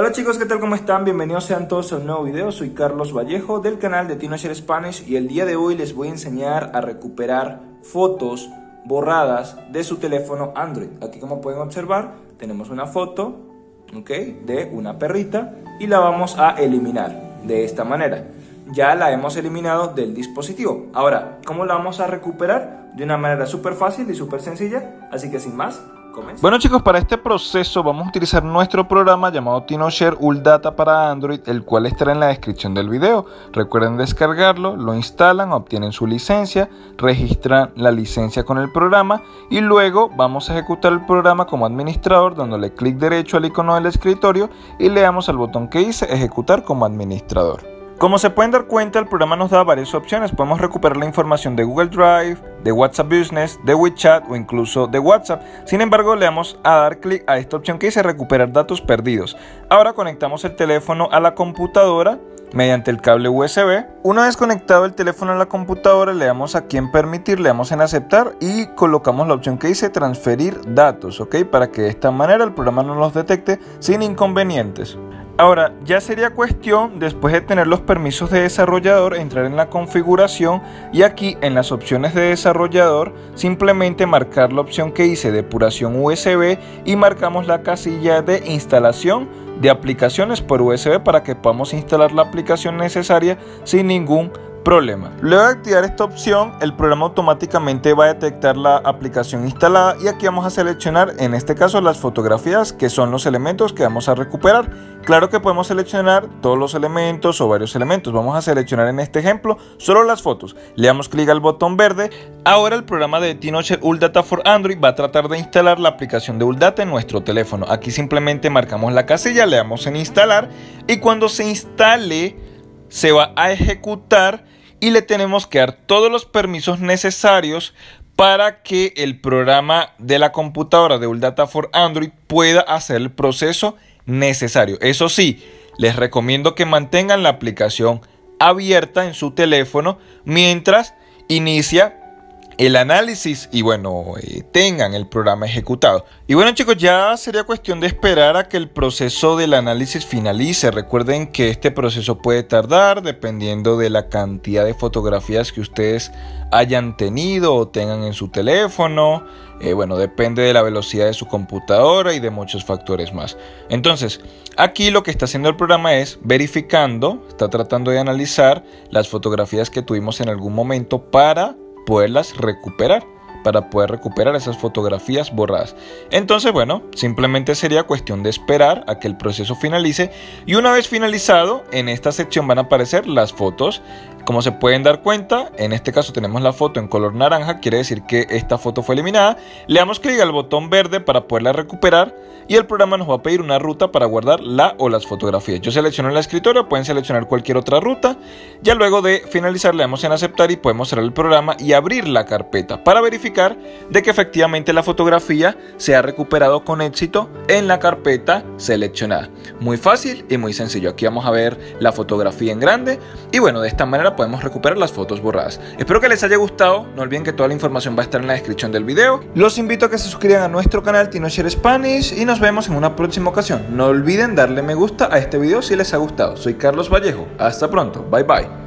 Hola chicos, ¿qué tal? ¿Cómo están? Bienvenidos sean todos a un nuevo video. Soy Carlos Vallejo del canal de TinoShare Spanish y el día de hoy les voy a enseñar a recuperar fotos borradas de su teléfono Android. Aquí como pueden observar tenemos una foto de una perrita y la vamos a eliminar de esta manera. Ya la hemos eliminado del dispositivo. Ahora, ¿cómo la vamos a recuperar? De una manera súper fácil y súper sencilla. Así que sin más, bueno chicos, para este proceso vamos a utilizar nuestro programa llamado TinoShare Data para Android, el cual estará en la descripción del video. Recuerden descargarlo, lo instalan, obtienen su licencia, registran la licencia con el programa y luego vamos a ejecutar el programa como administrador dándole clic derecho al icono del escritorio y le damos al botón que dice ejecutar como administrador. Como se pueden dar cuenta, el programa nos da varias opciones. Podemos recuperar la información de Google Drive, de WhatsApp Business, de WeChat o incluso de WhatsApp. Sin embargo, le damos a dar clic a esta opción que dice recuperar datos perdidos. Ahora conectamos el teléfono a la computadora mediante el cable USB. Una vez conectado el teléfono a la computadora, le damos aquí en permitir, le damos en aceptar y colocamos la opción que dice transferir datos, ¿ok? Para que de esta manera el programa no los detecte sin inconvenientes. Ahora, ya sería cuestión, después de tener los permisos de desarrollador, entrar en la configuración y aquí en las opciones de desarrollador, simplemente marcar la opción que dice depuración USB y marcamos la casilla de instalación de aplicaciones por USB para que podamos instalar la aplicación necesaria sin ningún Problema. Luego de activar esta opción, el programa automáticamente va a detectar la aplicación instalada y aquí vamos a seleccionar en este caso las fotografías que son los elementos que vamos a recuperar. Claro que podemos seleccionar todos los elementos o varios elementos. Vamos a seleccionar en este ejemplo solo las fotos. Le damos clic al botón verde. Ahora el programa de TinoShare Data for Android va a tratar de instalar la aplicación de Data en nuestro teléfono. Aquí simplemente marcamos la casilla, le damos en instalar y cuando se instale se va a ejecutar y le tenemos que dar todos los permisos necesarios para que el programa de la computadora de Data for Android pueda hacer el proceso necesario. Eso sí, les recomiendo que mantengan la aplicación abierta en su teléfono mientras inicia el análisis y bueno, eh, tengan el programa ejecutado. Y bueno chicos, ya sería cuestión de esperar a que el proceso del análisis finalice. Recuerden que este proceso puede tardar dependiendo de la cantidad de fotografías que ustedes hayan tenido o tengan en su teléfono. Eh, bueno, depende de la velocidad de su computadora y de muchos factores más. Entonces, aquí lo que está haciendo el programa es verificando, está tratando de analizar las fotografías que tuvimos en algún momento para poderlas recuperar para poder recuperar esas fotografías borradas. Entonces, bueno, simplemente sería cuestión de esperar a que el proceso finalice y una vez finalizado, en esta sección van a aparecer las fotos. Como se pueden dar cuenta, en este caso tenemos la foto en color naranja, quiere decir que esta foto fue eliminada. Le damos clic al botón verde para poderla recuperar y el programa nos va a pedir una ruta para guardar la o las fotografías. Yo selecciono el escritorio, pueden seleccionar cualquier otra ruta. Ya luego de finalizar le damos en aceptar y podemos cerrar el programa y abrir la carpeta para verificar de que efectivamente la fotografía se ha recuperado con éxito en la carpeta seleccionada. Muy fácil y muy sencillo. Aquí vamos a ver la fotografía en grande y bueno, de esta manera podemos recuperar las fotos borradas. Espero que les haya gustado, no olviden que toda la información va a estar en la descripción del video. Los invito a que se suscriban a nuestro canal TinoShare Spanish y nos vemos en una próxima ocasión. No olviden darle me gusta a este video si les ha gustado. Soy Carlos Vallejo, hasta pronto, bye bye.